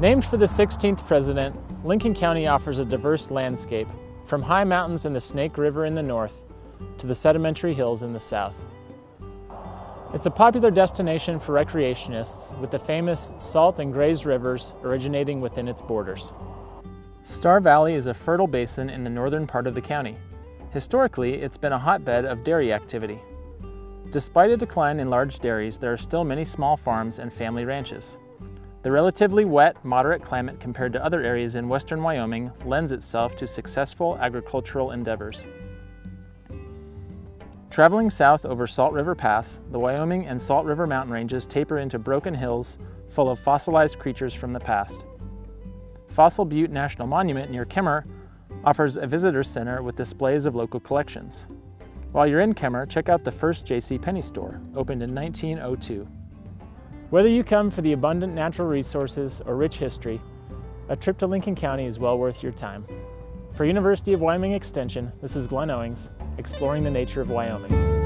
Named for the 16th president, Lincoln County offers a diverse landscape, from high mountains and the Snake River in the north to the sedimentary hills in the south. It's a popular destination for recreationists with the famous Salt and Grays rivers originating within its borders. Star Valley is a fertile basin in the northern part of the county. Historically, it's been a hotbed of dairy activity. Despite a decline in large dairies, there are still many small farms and family ranches. The relatively wet, moderate climate compared to other areas in western Wyoming lends itself to successful agricultural endeavors. Traveling south over Salt River Pass, the Wyoming and Salt River mountain ranges taper into broken hills full of fossilized creatures from the past. Fossil Butte National Monument near Kemmerer offers a visitor center with displays of local collections. While you're in Kemmerer, check out the first J.C. Penney store, opened in 1902. Whether you come for the abundant natural resources or rich history, a trip to Lincoln County is well worth your time. For University of Wyoming Extension, this is Glenn Owings, exploring the nature of Wyoming.